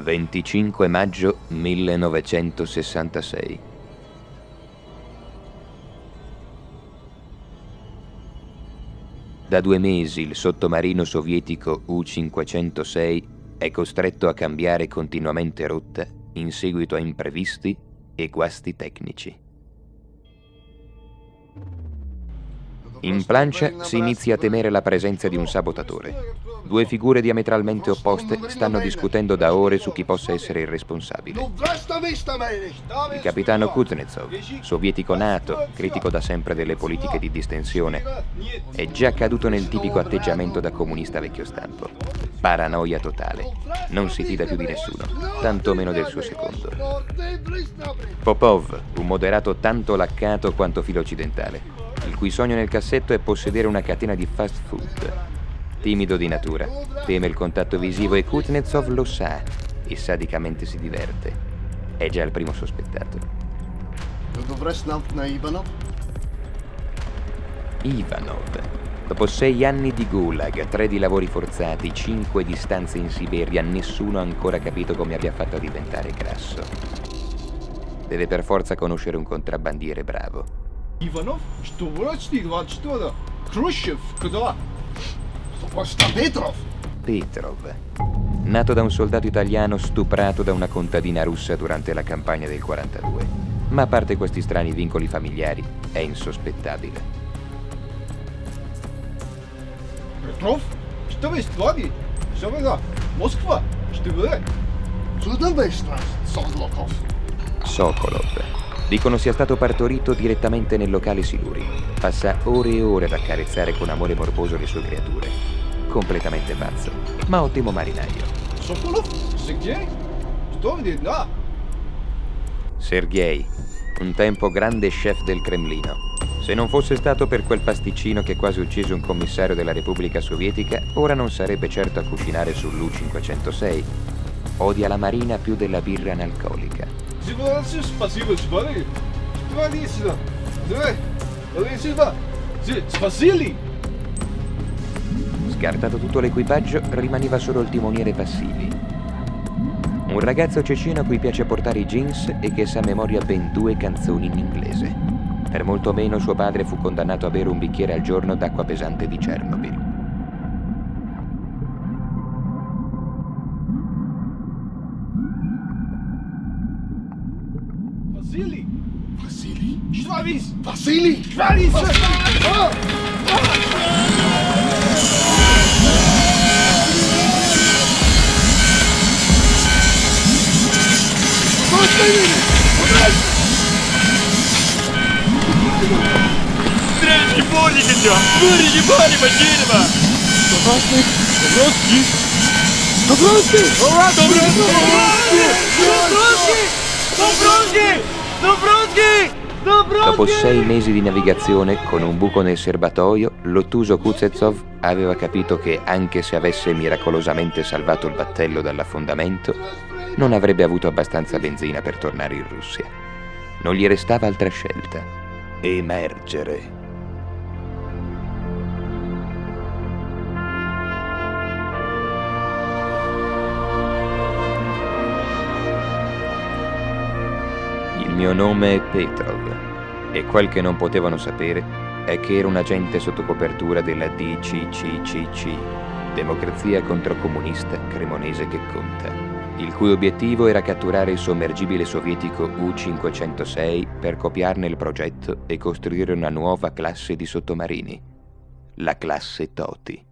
25 maggio 1966. Da due mesi il sottomarino sovietico U-506 è costretto a cambiare continuamente rotta in seguito a imprevisti e guasti tecnici. In plancia si inizia a temere la presenza di un sabotatore. Due figure diametralmente opposte stanno discutendo da ore su chi possa essere il responsabile. Il capitano Kuznetsov, sovietico nato, critico da sempre delle politiche di distensione, è già caduto nel tipico atteggiamento da comunista vecchio stampo. Paranoia totale. Non si fida più di nessuno, tantomeno del suo secondo. Popov, un moderato tanto laccato quanto filo occidentale il cui sogno nel cassetto è possedere una catena di fast food. Timido di natura, teme il contatto visivo e Kuznetsov lo sa e sadicamente si diverte. È già il primo sospettato. Ivanov. Dopo sei anni di gulag, tre di lavori forzati, cinque di stanze in Siberia, nessuno ha ancora capito come abbia fatto a diventare grasso. Deve per forza conoscere un contrabbandiere bravo. Иванов? Что врачи 24 Khrushchev? Куда? Sta Petrov? Petrov. Nato da un soldato italiano stuprato da una contadina russa durante la campagna del 42. Ma a parte questi strani vincoli familiari, è insospettabile. Petrov? Что вы с вами? Что вы Москва? Что вы? Сюда вы Sokolov. Sokolov. Dicono sia stato partorito direttamente nel locale Siluri. Passa ore e ore ad accarezzare con amore morboso le sue creature. Completamente pazzo, ma ottimo marinaio. Sergei, un tempo grande chef del Cremlino. Se non fosse stato per quel pasticcino che quasi uccise un commissario della Repubblica Sovietica, ora non sarebbe certo a cucinare sull'U-506. Odia la marina più della birra analcolica. Спасибо, спасибо, смотри. Смотри сюда. Давай, давай сюда. Spasili! Scartato tutto l'equipaggio, rimaneva solo il timoniere Passili. Un ragazzo cecino a cui piace portare i jeans e che sa a memoria ben due canzoni in inglese. Per molto meno suo padre fu condannato a bere un bicchiere al giorno d'acqua pesante di Chernobyl. Василий! Василий? Штравис! Василий! Штравис! Тряшки полники идем! Вырежи балима дерево! Добросный! Добросный! Добросный! Ура! Добросный! Добросный! Добросный! Добросный! Dopo sei mesi di navigazione, con un buco nel serbatoio, l'ottuso Kuzetsov aveva capito che, anche se avesse miracolosamente salvato il battello dall'affondamento, non avrebbe avuto abbastanza benzina per tornare in Russia. Non gli restava altra scelta. Emergere. mio nome è Petrov e quel che non potevano sapere è che ero un agente sotto copertura della DCCCC, Democrazia Controcomunista Cremonese che Conta, il cui obiettivo era catturare il sommergibile sovietico U-506 per copiarne il progetto e costruire una nuova classe di sottomarini, la classe Toti.